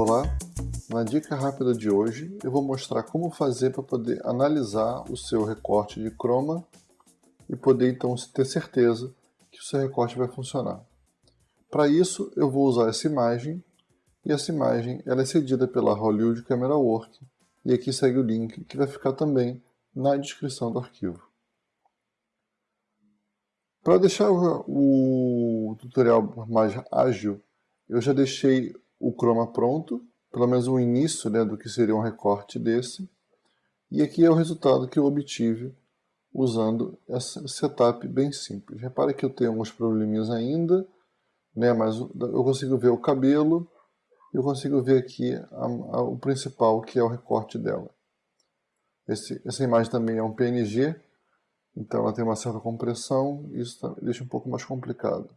Olá, na dica rápida de hoje eu vou mostrar como fazer para poder analisar o seu recorte de chroma e poder então ter certeza que o seu recorte vai funcionar. Para isso eu vou usar essa imagem e essa imagem ela é cedida pela Hollywood Camera Work e aqui segue o link que vai ficar também na descrição do arquivo. Para deixar o tutorial mais ágil, eu já deixei o chroma pronto, pelo menos o início né, do que seria um recorte desse. E aqui é o resultado que eu obtive usando esse setup bem simples. Repare que eu tenho alguns probleminhas ainda, né, mas eu consigo ver o cabelo, eu consigo ver aqui a, a, o principal, que é o recorte dela. Esse, essa imagem também é um PNG, então ela tem uma certa compressão, isso deixa um pouco mais complicado.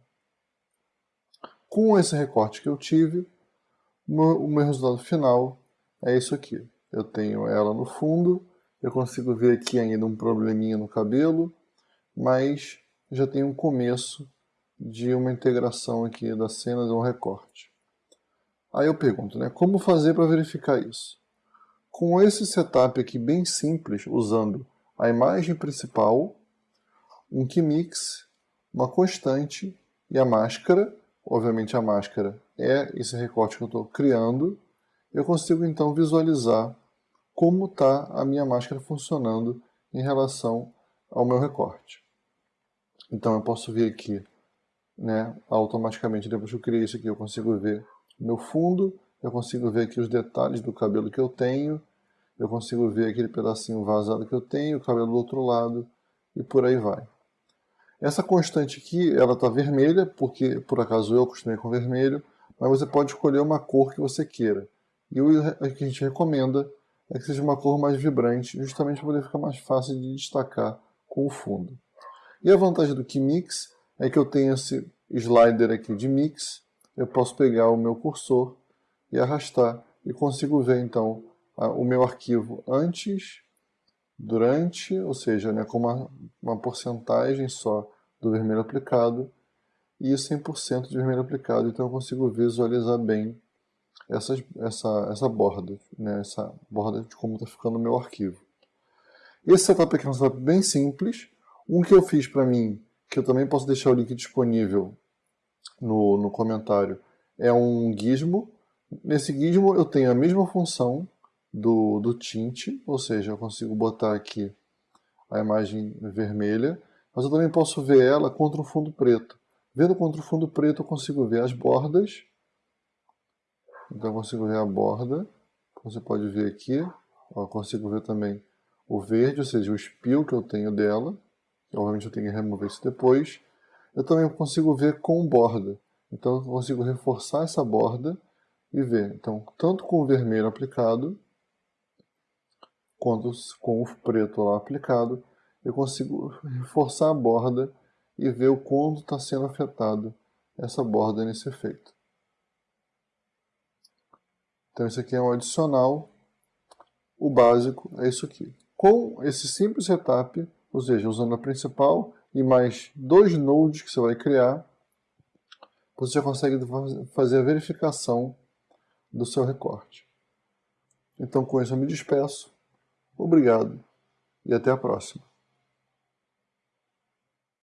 Com esse recorte que eu tive, o meu resultado final é isso aqui. Eu tenho ela no fundo, eu consigo ver aqui ainda um probleminha no cabelo, mas já tem um começo de uma integração aqui da cena de um recorte. Aí eu pergunto, né, como fazer para verificar isso? Com esse setup aqui bem simples, usando a imagem principal, um Mix, uma constante e a máscara, obviamente a máscara é esse recorte que eu estou criando, eu consigo então visualizar como está a minha máscara funcionando em relação ao meu recorte. Então eu posso vir aqui, né, automaticamente, depois que eu criei isso aqui, eu consigo ver meu fundo, eu consigo ver aqui os detalhes do cabelo que eu tenho, eu consigo ver aquele pedacinho vazado que eu tenho, o cabelo do outro lado, e por aí vai. Essa constante aqui, ela está vermelha, porque por acaso eu acostumei com vermelho, mas você pode escolher uma cor que você queira. E o que a gente recomenda é que seja uma cor mais vibrante, justamente para poder ficar mais fácil de destacar com o fundo. E a vantagem do Mix é que eu tenho esse slider aqui de mix, eu posso pegar o meu cursor e arrastar e consigo ver então o meu arquivo antes, durante, ou seja, né, com uma, uma porcentagem só do vermelho aplicado e 100% de vermelho aplicado, então eu consigo visualizar bem essa, essa, essa borda, né, essa borda de como está ficando o meu arquivo. Esse setup aqui é um setup bem simples, um que eu fiz para mim, que eu também posso deixar o link disponível no, no comentário, é um gizmo. Nesse gizmo eu tenho a mesma função do, do tint, ou seja, eu consigo botar aqui a imagem vermelha, mas eu também posso ver ela contra um fundo preto. Vendo contra o fundo preto eu consigo ver as bordas. Então eu consigo ver a borda. Você pode ver aqui. Eu consigo ver também o verde, ou seja, o espio que eu tenho dela. Obviamente eu tenho que remover isso depois. Eu também consigo ver com borda. Então eu consigo reforçar essa borda e ver. Então, tanto com o vermelho aplicado, quanto com o preto lá aplicado, eu consigo reforçar a borda e ver o quanto está sendo afetado essa borda nesse efeito. Então isso aqui é um adicional, o básico é isso aqui. Com esse simples setup, ou seja, usando a principal e mais dois nodes que você vai criar, você já consegue fazer a verificação do seu recorte. Então com isso eu me despeço, obrigado e até a próxima.